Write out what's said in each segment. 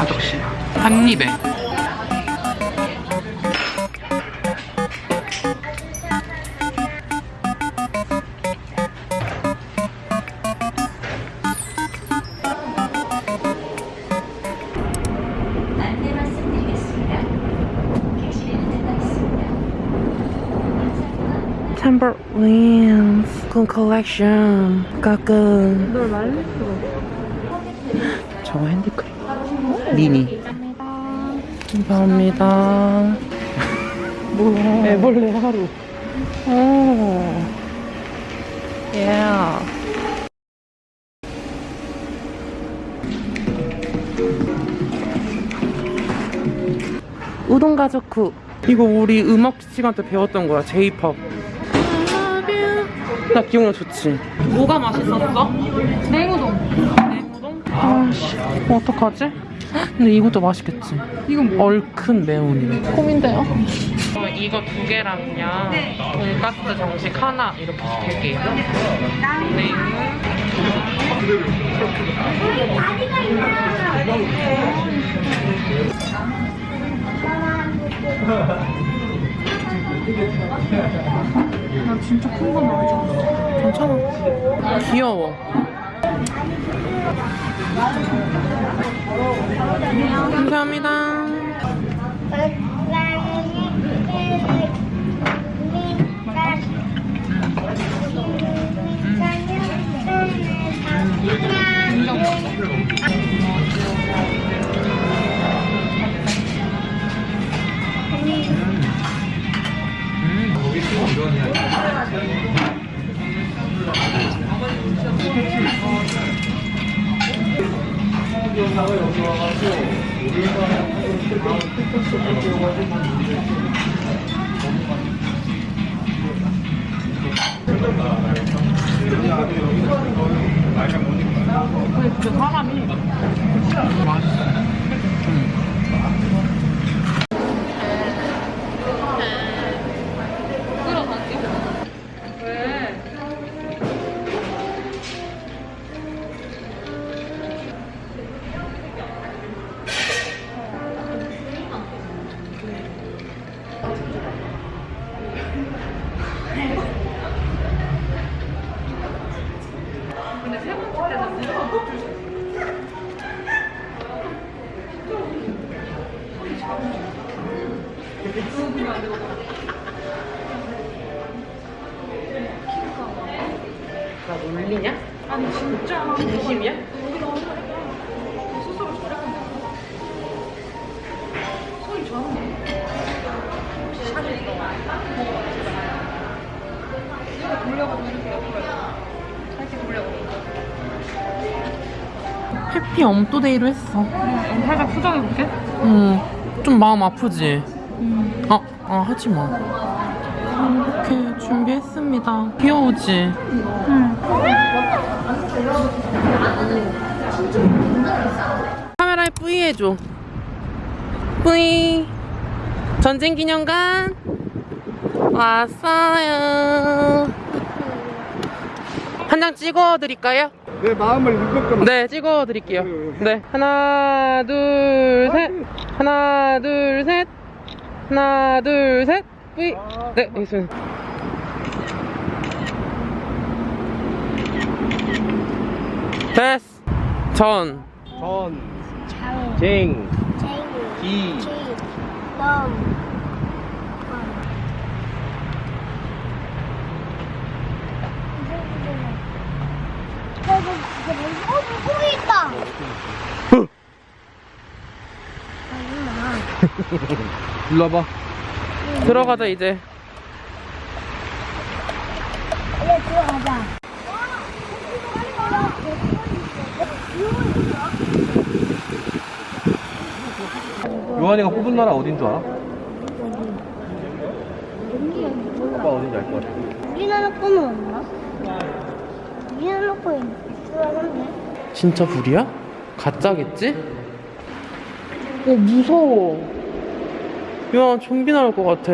가족신 한 입에 안내 말씀드리겠습니다. 객실에 안내가 있습니다. Timberlands 군 컬렉션 가끔 널 말릴 수가 저거 핸드크림 미니 감사합니다. 뭐야 애벌레 하루. 오. 예. 우동 가족쿠 이거 우리 음악 시간 때 배웠던 거야 제이팝 나 기억나 좋지? 뭐가 맛있었어? 냉우동. 냉우동? 아씨. 어떡하지? 근데 이것도 맛있겠지. 이건 뭐? 얼큰 매운이래 콤인데요? 이거 두 개랑요 돈가스 정식 하나 이렇게 시킬게요. 네. 나 진짜 큰건 먹자 괜찮아. 귀여워 감사합니다. 진짜 사람이 나 놀리냐? 아니 진짜 진심이야? 스스로 저랬는데 소리 좋았네. 이거 돌려가지고 이렇게 옆으로 살짝 돌려가지고. 해피 엄토데이로 했어. 음, 살짝 수정해볼게. 응좀 마음 아프지? 아, 아 하지 마 이렇게 준비했습니다 귀여우지? 카메라에 뿌이 해줘 뿌이 전쟁기념관 왔어요 한 장 찍어드릴까요? 내 마음을 읽었구나. 네, 찍어드릴게요. 네, 하나, 둘, 셋. 하나, 둘, 셋. 하나, 둘, 셋. 뿌이. 네, 여기 있습니다. 됐어. 전. 전, 장, 쟁, 쟁, 기, 기, 넘, 어, 물고기 있다! 일로 와봐. 들어가자, 이제. 이제 들어가자. 요한이가 뽑은 나라 어딘 줄 알아? 오빠 어딘지 알 것 같아. 우리나라 거는 없나? 우리나라 거 있으라는데? 진짜 불이야? 가짜겠지? 어, 무서워. 야, 좀비 나올 것 같아.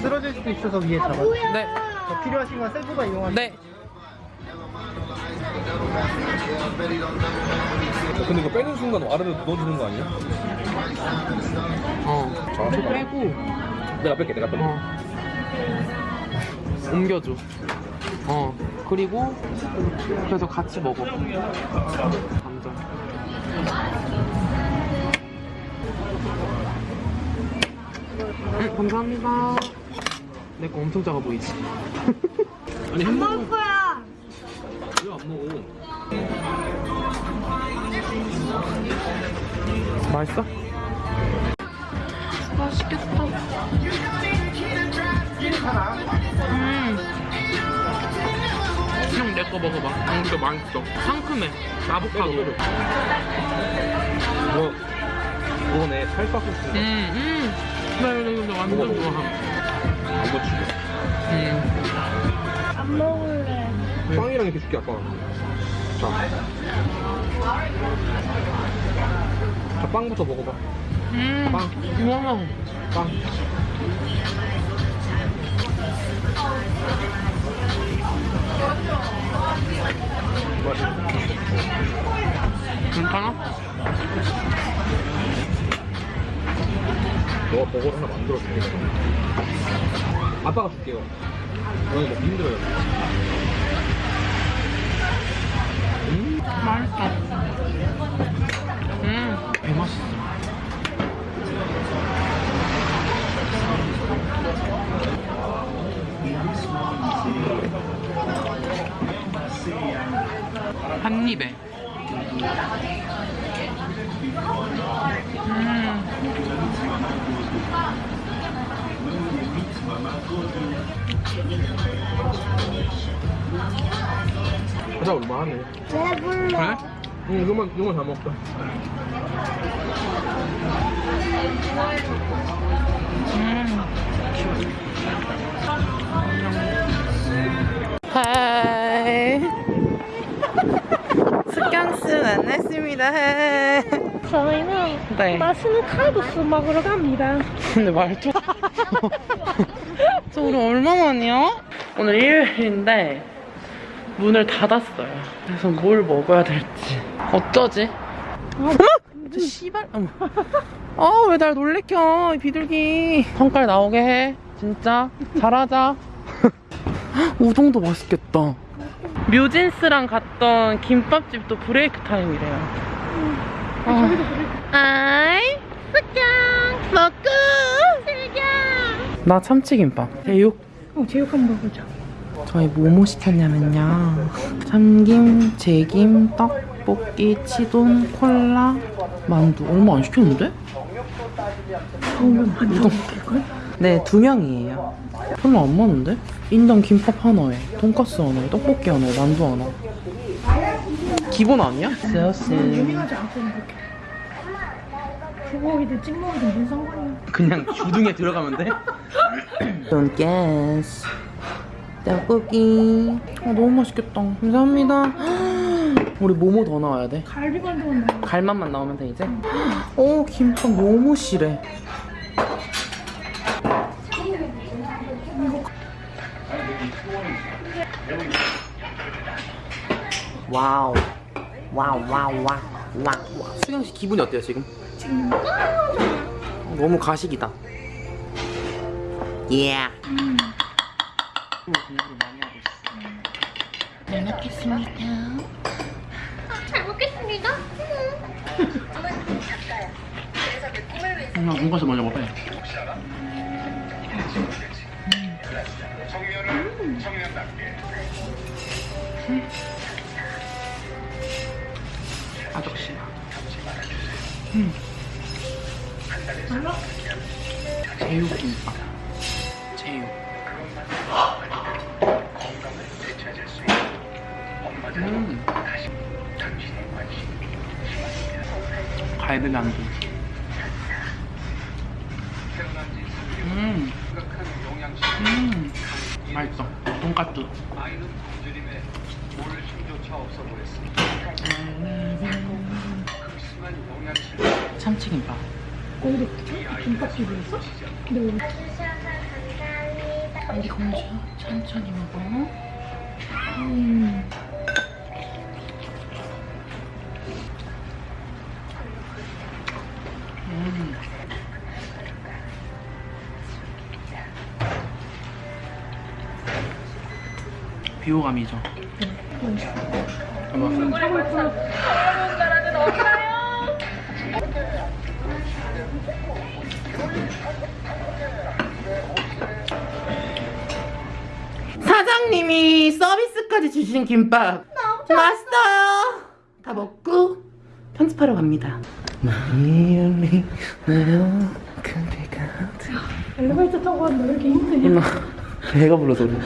쓰러질 수도 있어서 위에 잡아. 네. 더 필요하신 건 셀프가 이용하시면 네. 근데 이거 빼는 순간 와르르 넣어주는 거 아니야? 어. 저 빼고 내가 뺄게, 내가 뺄게. 어. 옮겨줘. 어. 그리고 그래서 같이 먹어. 감자. 응, 감사합니다. 내 거 엄청 작아 보이지? 아니, 안 햄버거 먹어? 맛있어? 맛있겠다. 음. 형, 내거 먹어봐. 음, 이거 맛있어. 상큼해. 아보카도. 뭐, 그거네, 찰떡 소스. 음, 음. 나 이거 이거 완전. 좋아. 안 거치고. 음. 안 먹을래. 빵이랑 이렇게 줄게, 아빠. 자. 자, 빵부터 먹어봐. 음. 빵. 우와. 빵. 괜찮아? 너가 버거를 하나 만들어 줄게. 아빠가 줄게요. 너는 먹기 힘들어요. 맛있어. 음. 배 맛있어. 가자, 얼마하네. 배불러. 그래? 응, 이거만, 이거만 다 먹자. 하이 스캉스 만났습니다. 저희는 네 맛있는 칼국수 먹으러 갑니다. 근데 말투 저 우리 얼마만이야? 오늘 일요일인데 문을 닫았어요. 그래서 뭘 먹어야 될지. 어쩌지? 어? 저 씨발 아왜 날 놀래켜 이 비둘기. 성깔 나오게 해. 진짜? 잘하자. 우동도 맛있겠다. 뮤진스랑 갔던 김밥집도 브레이크 타임이래요. 아. 아이 스캉 먹고 나 참치김밥. 제육. 어, 제육 한번 먹어보자. 저희 뭐뭐 시켰냐면요 참김, 제김, 떡볶이, 치돈, 콜라, 만두 얼마 안 시켰는데? 한? 네, 두 명이에요 별로 안 많은데? 인당 김밥 하나에 돈가스 하나에 떡볶이 하나에 만두 하나 기본 아니야? 이렇게. 부먹이든 찍먹이든 뭔 상관이야. 그냥 주둥에 들어가면 돼? 돈가스 떡볶이 아 너무 맛있겠다 감사합니다 우리 뭐뭐 더 나와야 돼? 갈비만두만 먹어. 갈맛만 나오면 돼 이제? 오 김밥 너무 실해 wow wow wow wow wow 수경 씨 기분이 어때요 지금? 지금 너무 가식이다 예 음. 공부를 많이 하고 있어 잘 먹겠습니다 잘 먹겠습니다. 나 돈가스 먼저 먹어요. 아저씨. 음. 제육김밥. 갈비만두. 음. 음. 맛있어. 돈까스. 참치김밥. 거기도 김밥 집이었어? 근데 우리 공주 천천히 먹어. 음. 음. 비호감이죠. 봐봐. 사장님이 서비스까지 주신 김밥 맛있어요. 다 먹고 편집하러 갑니다. 마이얼리 내요 그대가 엘리베이터 타고 왔는데 왜 이렇게 힘드냐? 배가 불러서 그래.